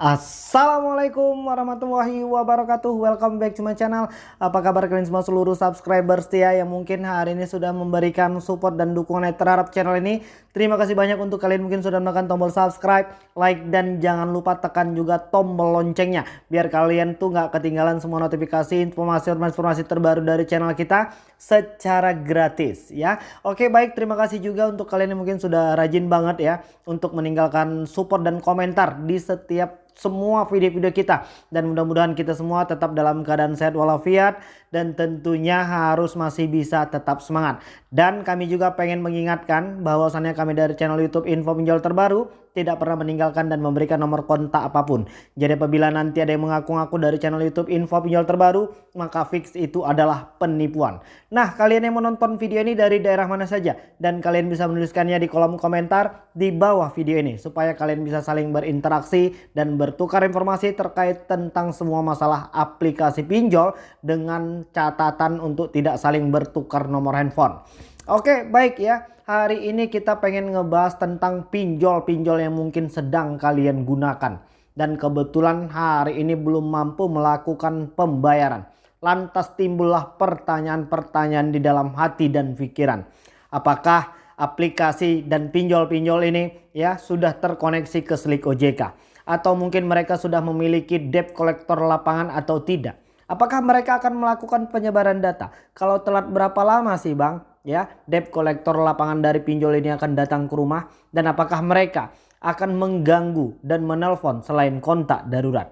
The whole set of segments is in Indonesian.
Assalamualaikum warahmatullahi wabarakatuh. Welcome back to my channel. Apa kabar kalian semua seluruh subscriber setia Yang mungkin hari ini sudah memberikan support dan dukungan terhadap channel ini? Terima kasih banyak untuk kalian mungkin sudah menekan tombol subscribe Like dan jangan lupa tekan juga tombol loncengnya Biar kalian tuh nggak ketinggalan semua notifikasi Informasi-informasi terbaru dari channel kita Secara gratis ya. Oke baik. Terima kasih juga untuk kalian yang mungkin sudah rajin banget ya Untuk meninggalkan support dan komentar di setiap semua video-video kita. Dan mudah-mudahan kita semua tetap dalam keadaan sehat walafiat dan tentunya harus masih bisa tetap semangat. Dan kami juga pengen mengingatkan bahwasannya kami dari channel YouTube Info Pinjol Terbaru tidak pernah meninggalkan dan memberikan nomor kontak apa pun. Jadi apabila nanti ada yang mengaku-ngaku dari channel YouTube Info Pinjol Terbaru, maka fix itu adalah penipuan. Nah, kalian yang menonton video ini dari daerah mana saja dan kalian bisa menuliskannya di kolom komentar di bawah video ini supaya kalian bisa saling berinteraksi dan bertukar informasi terkait tentang semua masalah aplikasi pinjol dengan catatan untuk tidak saling bertukar nomor handphone. Oke, baik ya. Hari ini kita pengen ngebahas tentang pinjol-pinjol yang mungkin sedang kalian gunakan. Dan kebetulan hari ini belum mampu melakukan pembayaran. Lantas timbullah pertanyaan-pertanyaan di dalam hati dan pikiran. Apakah aplikasi dan pinjol-pinjol ini ya sudah terkoneksi ke Slik OJK? Atau mungkin mereka sudah memiliki debt collector lapangan atau tidak? Apakah mereka akan melakukan penyebaran data? Kalau telat berapa lama sih bang? Ya debt kolektor lapangan dari pinjol ini akan datang ke rumah dan apakah mereka akan mengganggu dan menelpon selain kontak darurat.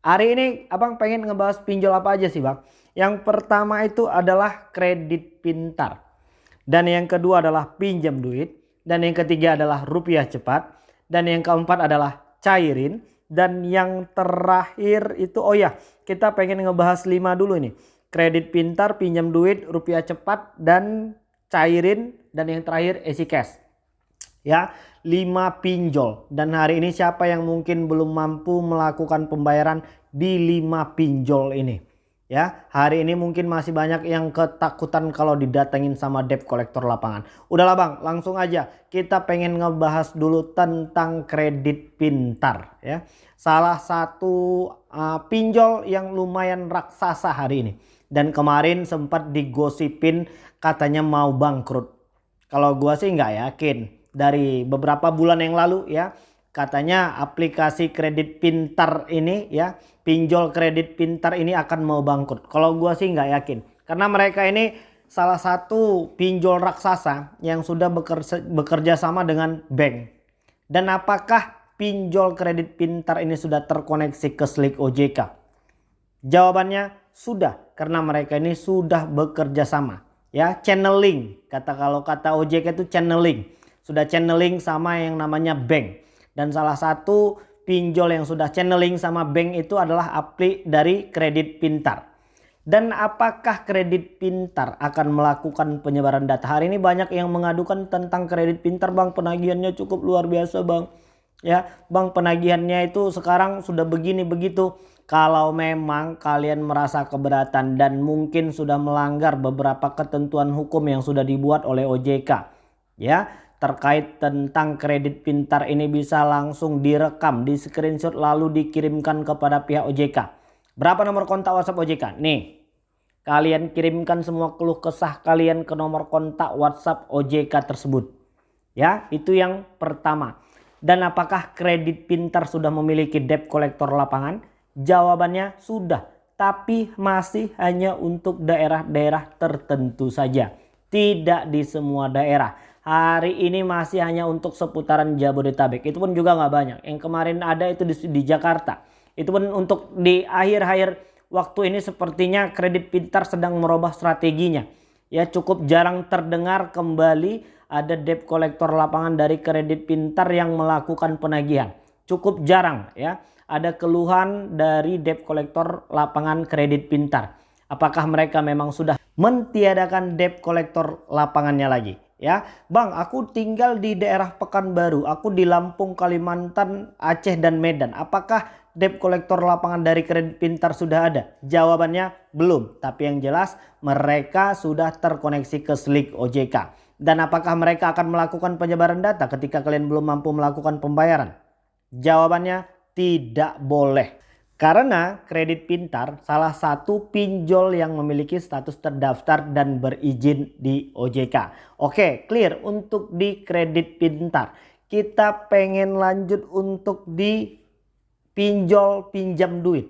Hari ini abang pengen ngebahas pinjol apa aja sih bang? Yang pertama itu adalah kredit pintar. Dan yang kedua adalah pinjam duit. Dan yang ketiga adalah rupiah cepat. Dan yang keempat adalah cairin. Dan yang terakhir itu oh ya kita pengen ngebahas lima dulu ini. Kredit pintar, pinjam duit, rupiah cepat, dan cairin dan yang terakhir easy cash. Ya, 5 pinjol dan hari ini siapa yang mungkin belum mampu melakukan pembayaran di 5 pinjol ini? Ya, hari ini mungkin masih banyak yang ketakutan kalau didatengin sama debt collector lapangan. Udahlah Bang, langsung aja kita pengen ngebahas dulu tentang kredit pintar ya. Salah satu uh, pinjol yang lumayan raksasa hari ini dan kemarin sempat digosipin katanya mau bangkrut. Kalau gua sih nggak yakin. Dari beberapa bulan yang lalu ya katanya aplikasi kredit pintar ini ya pinjol kredit pintar ini akan mau bangkrut. Kalau gua sih nggak yakin karena mereka ini salah satu pinjol raksasa yang sudah bekerja, bekerja sama dengan bank. Dan apakah pinjol kredit pintar ini sudah terkoneksi ke Slik OJK? Jawabannya sudah karena mereka ini sudah bekerja sama. Ya channeling. Kata kalau kata OJK itu channeling. Sudah channeling sama yang namanya bank. Dan salah satu pinjol yang sudah channeling sama bank itu adalah aplik dari kredit pintar. Dan apakah kredit pintar akan melakukan penyebaran data? Hari ini banyak yang mengadukan tentang kredit pintar bang. Penagihannya cukup luar biasa bang ya bang penagihannya itu sekarang sudah begini begitu. Kalau memang kalian merasa keberatan dan mungkin sudah melanggar beberapa ketentuan hukum yang sudah dibuat oleh OJK ya terkait tentang kredit pintar ini bisa langsung direkam di screenshot lalu dikirimkan kepada pihak OJK berapa nomor kontak WhatsApp OJK nih kalian kirimkan semua keluh kesah kalian ke nomor kontak WhatsApp OJK tersebut. Ya itu yang pertama dan apakah kredit pintar sudah memiliki debt collector lapangan Jawabannya sudah, tapi masih hanya untuk daerah-daerah tertentu saja. Tidak di semua daerah. Hari ini masih hanya untuk seputaran Jabodetabek. Itu pun juga nggak banyak. Yang kemarin ada itu di, di Jakarta. Itu pun untuk di akhir-akhir waktu ini sepertinya kredit pintar sedang merubah strateginya. Ya cukup jarang terdengar kembali ada debt collector lapangan dari kredit pintar yang melakukan penagihan. Cukup jarang ya ada keluhan dari debt collector lapangan kredit pintar. Apakah mereka memang sudah mentiadakan debt collector lapangannya lagi? Ya, Bang, aku tinggal di daerah Pekanbaru, aku di Lampung, Kalimantan, Aceh dan Medan. Apakah debt collector lapangan dari kredit pintar sudah ada? Jawabannya belum, tapi yang jelas mereka sudah terkoneksi ke Slik OJK. Dan apakah mereka akan melakukan penyebaran data ketika kalian belum mampu melakukan pembayaran? Jawabannya tidak boleh. Karena kredit pintar salah satu pinjol yang memiliki status terdaftar dan berizin di OJK. Oke clear untuk di kredit pintar. Kita pengen lanjut untuk di pinjol pinjam duit.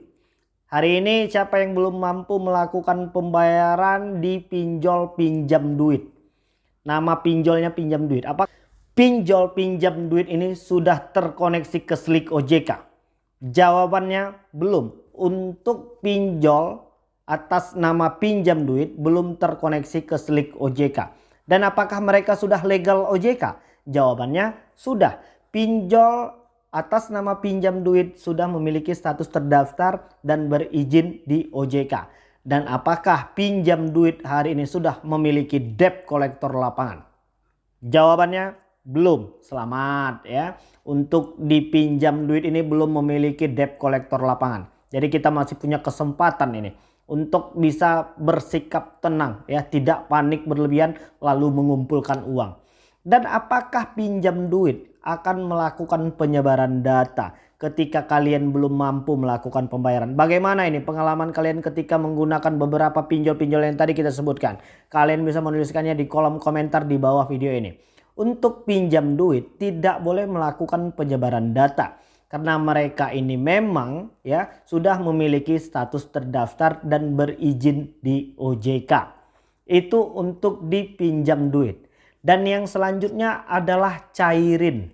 Hari ini siapa yang belum mampu melakukan pembayaran di pinjol pinjam duit. Nama pinjolnya pinjam duit. Apa pinjol pinjam duit ini sudah terkoneksi ke Slik OJK? Jawabannya belum. Untuk pinjol atas nama pinjam duit belum terkoneksi ke Slik OJK. Dan apakah mereka sudah legal OJK? Jawabannya sudah. Pinjol atas nama pinjam duit sudah memiliki status terdaftar dan berizin di OJK. Dan apakah pinjam duit hari ini sudah memiliki debt kolektor lapangan? Jawabannya belum. Selamat ya. Untuk dipinjam duit ini belum memiliki debt kolektor lapangan. Jadi kita masih punya kesempatan ini untuk bisa bersikap tenang ya, tidak panik berlebihan lalu mengumpulkan uang. Dan apakah pinjam duit akan melakukan penyebaran data ketika kalian belum mampu melakukan pembayaran. Bagaimana ini pengalaman kalian ketika menggunakan beberapa pinjol-pinjol yang tadi kita sebutkan. Kalian bisa menuliskannya di kolom komentar di bawah video ini untuk pinjam duit tidak boleh melakukan penyebaran data karena mereka ini memang ya sudah memiliki status terdaftar dan berizin di OJK. Itu untuk dipinjam duit. Dan yang selanjutnya adalah cairin.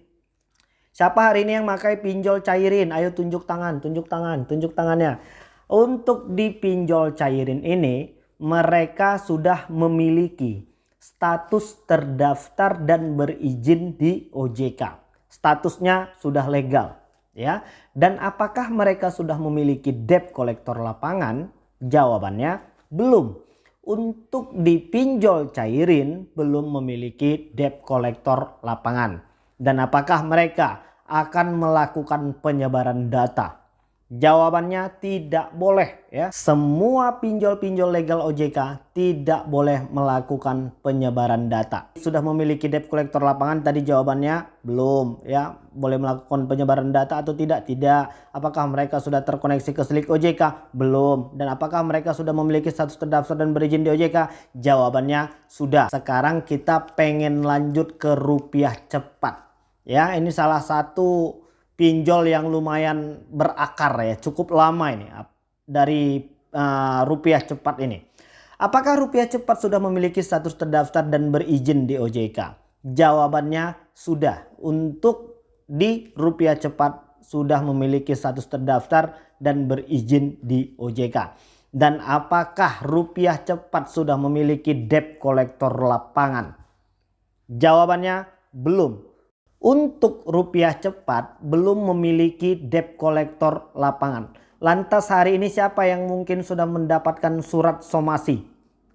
Siapa hari ini yang pakai pinjol cairin? Ayo tunjuk tangan, tunjuk tangan, tunjuk tangannya. Untuk dipinjol cairin ini mereka sudah memiliki status terdaftar dan berizin di OJK. Statusnya sudah legal ya. Dan apakah mereka sudah memiliki debt kolektor lapangan? Jawabannya belum. Untuk dipinjol cairin belum memiliki debt kolektor lapangan. Dan apakah mereka akan melakukan penyebaran data? Jawabannya tidak boleh ya. Semua pinjol-pinjol legal OJK tidak boleh melakukan penyebaran data. Sudah memiliki debt collector lapangan tadi jawabannya belum ya. Boleh melakukan penyebaran data atau tidak? Tidak. Apakah mereka sudah terkoneksi ke Slik OJK? Belum. Dan apakah mereka sudah memiliki status terdaftar dan berizin di OJK? Jawabannya sudah. Sekarang kita pengen lanjut ke rupiah cepat. Ya, ini salah satu pinjol yang lumayan berakar ya cukup lama ini dari uh, rupiah cepat ini. Apakah rupiah cepat sudah memiliki status terdaftar dan berizin di OJK? Jawabannya sudah. Untuk di rupiah cepat sudah memiliki status terdaftar dan berizin di OJK. Dan apakah rupiah cepat sudah memiliki debt kolektor lapangan? Jawabannya belum untuk rupiah cepat belum memiliki debt kolektor lapangan. Lantas hari ini siapa yang mungkin sudah mendapatkan surat somasi?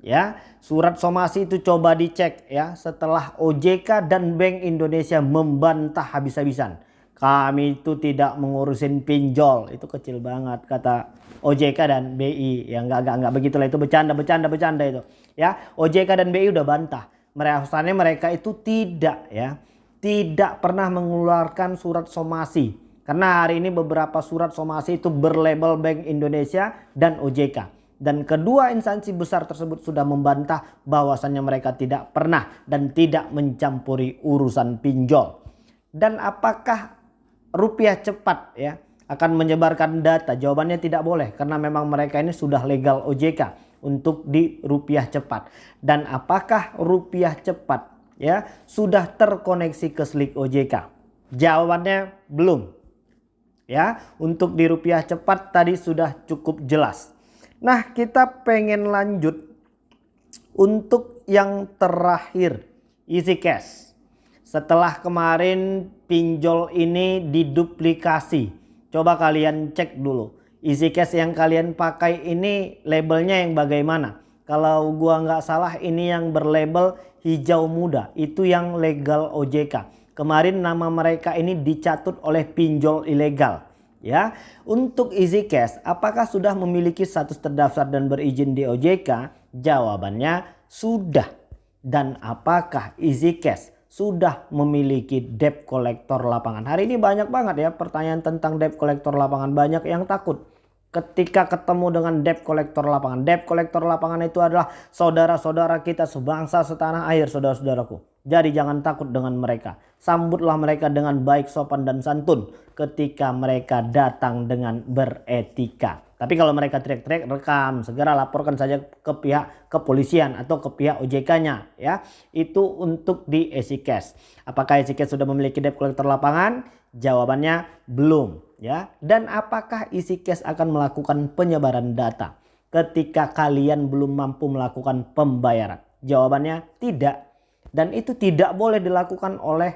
Ya, surat somasi itu coba dicek ya setelah OJK dan Bank Indonesia membantah habis-habisan. Kami itu tidak mengurusin pinjol, itu kecil banget kata OJK dan BI. Ya enggak enggak enggak begitulah itu bercanda bercanda bercanda itu. Ya, OJK dan BI udah bantah. Mereka mereka itu tidak ya tidak pernah mengeluarkan surat somasi. Karena hari ini beberapa surat somasi itu berlabel Bank Indonesia dan OJK. Dan kedua instansi besar tersebut sudah membantah bahwasannya mereka tidak pernah dan tidak mencampuri urusan pinjol. Dan apakah rupiah cepat ya akan menyebarkan data? Jawabannya tidak boleh karena memang mereka ini sudah legal OJK untuk di rupiah cepat. Dan apakah rupiah cepat ya sudah terkoneksi ke Slik OJK? Jawabannya belum. Ya, untuk di rupiah cepat tadi sudah cukup jelas. Nah, kita pengen lanjut untuk yang terakhir, Easy Cash. Setelah kemarin pinjol ini diduplikasi. Coba kalian cek dulu. Easy Cash yang kalian pakai ini labelnya yang bagaimana? Kalau gua nggak salah ini yang berlabel hijau muda itu yang legal OJK. Kemarin nama mereka ini dicatut oleh pinjol ilegal. Ya, untuk Easy Cash, apakah sudah memiliki status terdaftar dan berizin di OJK? Jawabannya sudah. Dan apakah Easy Cash sudah memiliki debt collector lapangan. Hari ini banyak banget ya pertanyaan tentang debt collector lapangan. Banyak yang takut ketika ketemu dengan debt collector lapangan. Debt collector lapangan itu adalah saudara-saudara kita sebangsa setanah air saudara-saudaraku. Jadi jangan takut dengan mereka. Sambutlah mereka dengan baik sopan dan santun ketika mereka datang dengan beretika. Tapi kalau mereka teriak-teriak rekam, segera laporkan saja ke pihak kepolisian atau ke pihak OJK-nya ya. Itu untuk di EasyCash. Apakah EasyCash sudah memiliki debt collector lapangan? Jawabannya belum ya. Dan apakah EasyCash akan melakukan penyebaran data ketika kalian belum mampu melakukan pembayaran? Jawabannya tidak. Dan itu tidak boleh dilakukan oleh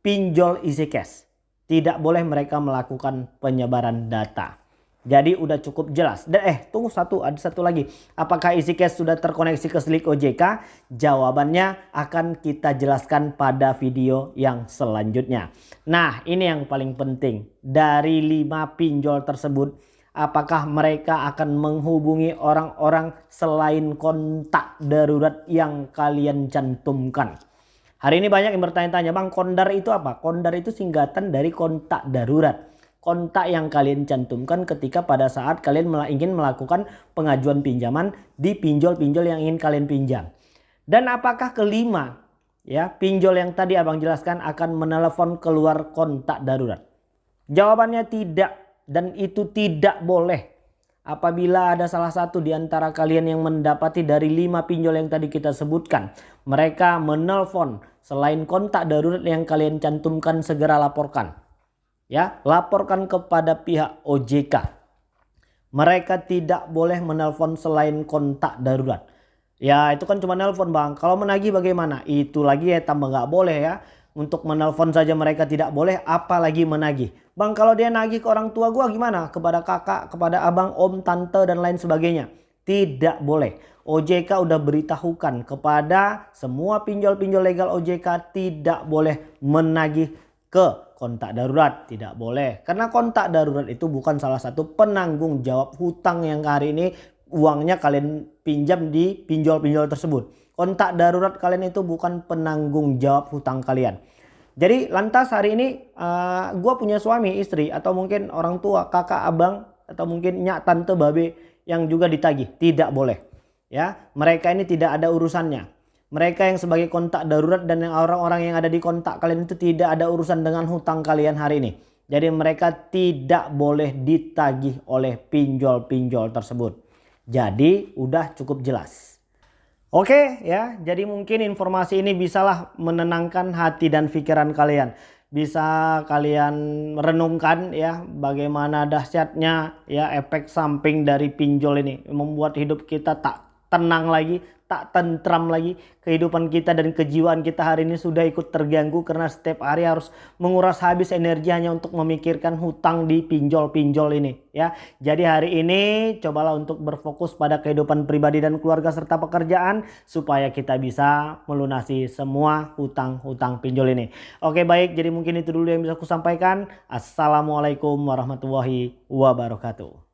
pinjol EasyCash. Tidak boleh mereka melakukan penyebaran data. Jadi udah cukup jelas. Dan eh tunggu satu, ada satu lagi. Apakah isi cash sudah terkoneksi ke Slick OJK? Jawabannya akan kita jelaskan pada video yang selanjutnya. Nah ini yang paling penting. Dari 5 pinjol tersebut, apakah mereka akan menghubungi orang-orang selain kontak darurat yang kalian cantumkan? Hari ini banyak yang bertanya-tanya, Bang kondar itu apa? Kondar itu singkatan dari kontak darurat kontak yang kalian cantumkan ketika pada saat kalian ingin melakukan pengajuan pinjaman di pinjol-pinjol yang ingin kalian pinjam. Dan apakah kelima ya pinjol yang tadi abang jelaskan akan menelepon keluar kontak darurat? Jawabannya tidak dan itu tidak boleh. Apabila ada salah satu di antara kalian yang mendapati dari lima pinjol yang tadi kita sebutkan. Mereka menelpon selain kontak darurat yang kalian cantumkan segera laporkan ya laporkan kepada pihak OJK. Mereka tidak boleh menelpon selain kontak darurat. Ya itu kan cuma nelpon bang. Kalau menagih bagaimana? Itu lagi ya tambah nggak boleh ya. Untuk menelpon saja mereka tidak boleh apalagi menagih. Bang kalau dia nagih ke orang tua gua gimana? Kepada kakak, kepada abang, om, tante dan lain sebagainya. Tidak boleh. OJK udah beritahukan kepada semua pinjol-pinjol legal OJK tidak boleh menagih ke kontak darurat. Tidak boleh. Karena kontak darurat itu bukan salah satu penanggung jawab hutang yang hari ini uangnya kalian pinjam di pinjol-pinjol tersebut. Kontak darurat kalian itu bukan penanggung jawab hutang kalian. Jadi lantas hari ini uh, eh, gue punya suami istri atau mungkin orang tua kakak abang atau mungkin nyak tante babe yang juga ditagih. Tidak boleh. Ya mereka ini tidak ada urusannya mereka yang sebagai kontak darurat dan yang orang-orang yang ada di kontak kalian itu tidak ada urusan dengan hutang kalian hari ini. Jadi mereka tidak boleh ditagih oleh pinjol-pinjol tersebut. Jadi udah cukup jelas. Oke ya, jadi mungkin informasi ini bisalah menenangkan hati dan pikiran kalian. Bisa kalian renungkan ya bagaimana dahsyatnya ya efek samping dari pinjol ini. Membuat hidup kita tak tenang lagi, tak tentram lagi kehidupan kita dan kejiwaan kita hari ini sudah ikut terganggu karena setiap hari harus menguras habis energi hanya untuk memikirkan hutang di pinjol-pinjol ini ya. Jadi hari ini cobalah untuk berfokus pada kehidupan pribadi dan keluarga serta pekerjaan supaya kita bisa melunasi semua hutang-hutang pinjol ini. Oke baik jadi mungkin itu dulu yang bisa aku sampaikan. Assalamualaikum warahmatullahi wabarakatuh.